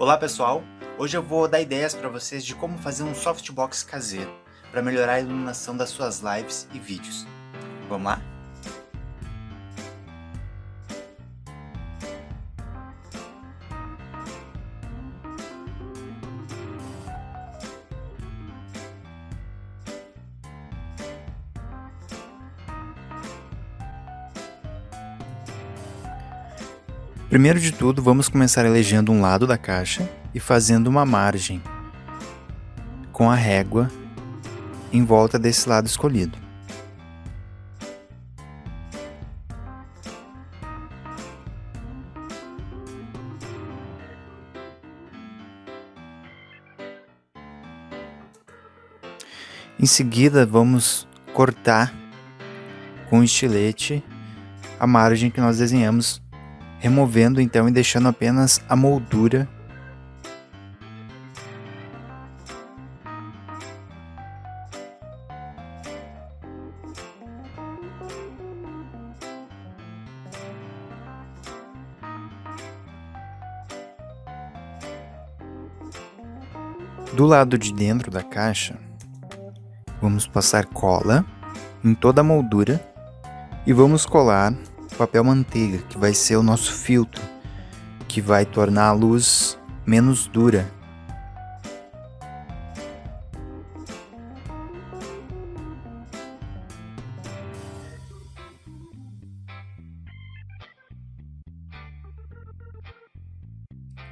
Olá pessoal, hoje eu vou dar ideias para vocês de como fazer um softbox caseiro para melhorar a iluminação das suas lives e vídeos. Vamos lá? Primeiro de tudo, vamos começar elegendo um lado da caixa e fazendo uma margem com a régua em volta desse lado escolhido. Em seguida, vamos cortar com o estilete a margem que nós desenhamos removendo então e deixando apenas a moldura. Do lado de dentro da caixa, vamos passar cola em toda a moldura e vamos colar papel manteiga, que vai ser o nosso filtro, que vai tornar a luz menos dura.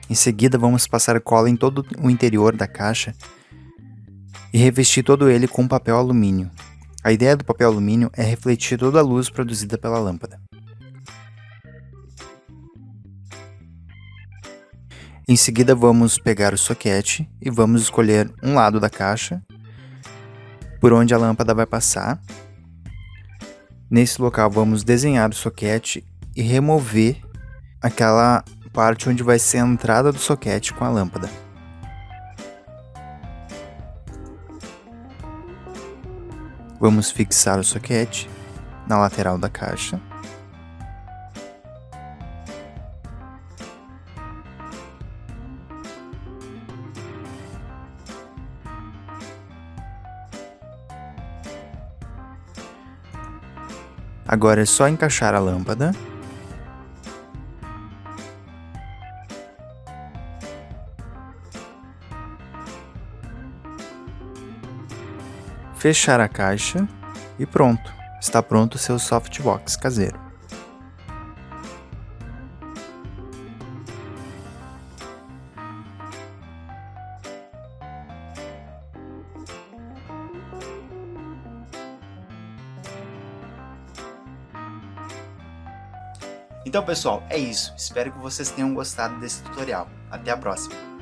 Em seguida, vamos passar cola em todo o interior da caixa e revestir todo ele com papel alumínio. A ideia do papel alumínio é refletir toda a luz produzida pela lâmpada. Em seguida vamos pegar o soquete e vamos escolher um lado da caixa por onde a lâmpada vai passar. Nesse local vamos desenhar o soquete e remover aquela parte onde vai ser a entrada do soquete com a lâmpada. Vamos fixar o soquete na lateral da caixa. Agora é só encaixar a lâmpada. Fechar a caixa e pronto. Está pronto o seu softbox caseiro. Então pessoal, é isso. Espero que vocês tenham gostado desse tutorial. Até a próxima!